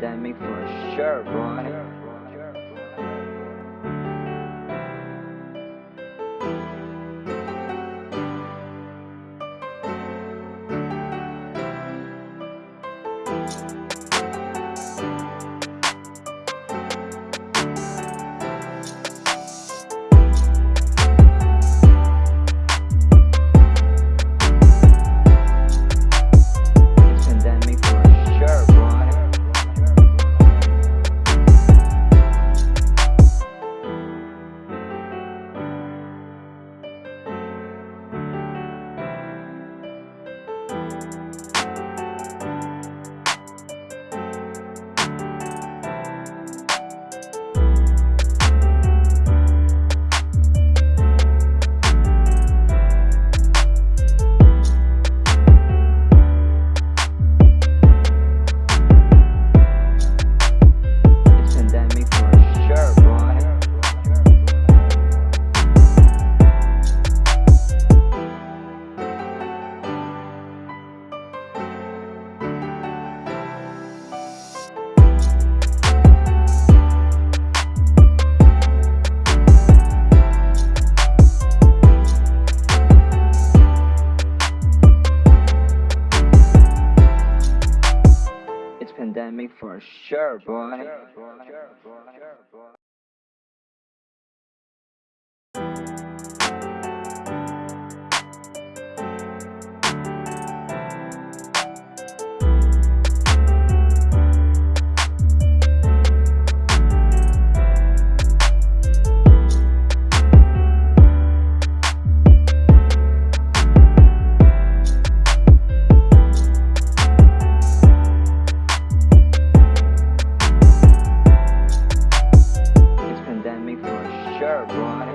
pandemic for sure, boy. It's pandemic for sure, boy. Sure, go.